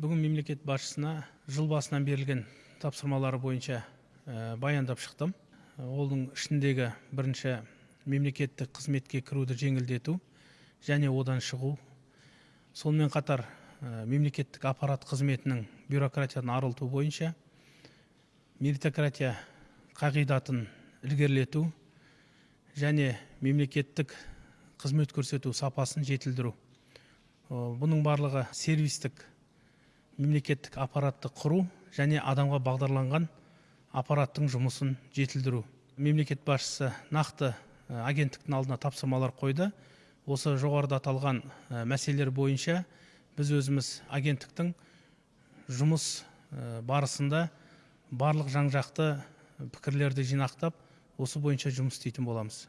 бүгін мемлекет басшысына жыл басынан берілген тапсырмалары бойынша баяндап шықтым. Оның ішіндегі бірінші мемлекеттік қызметке кіруді жеңілдету және одан шығу. Сонымен қатар мемлекеттік аппарат қызметінің бюрократиядан арылту бойынша меритократия қағидатын ілгерілету және мемлекеттік қызмет көрсету сапасын жетілдіру. Бұның барлығы сервистік мемлекеттік аппаратты құру және адамға бағдарланған аппараттың жұмысын жетілдіру. Мемлекет басшысы нақты агенттіктің алдына тапсырмалар қойды. Осы жоғарыда аталған мәселелер бойынша біз өзіміз агенттіктің жұмыс барысында барлық жан жақты пікірлерді жинақтап осы бойынша жұмыс істейтін боламыз.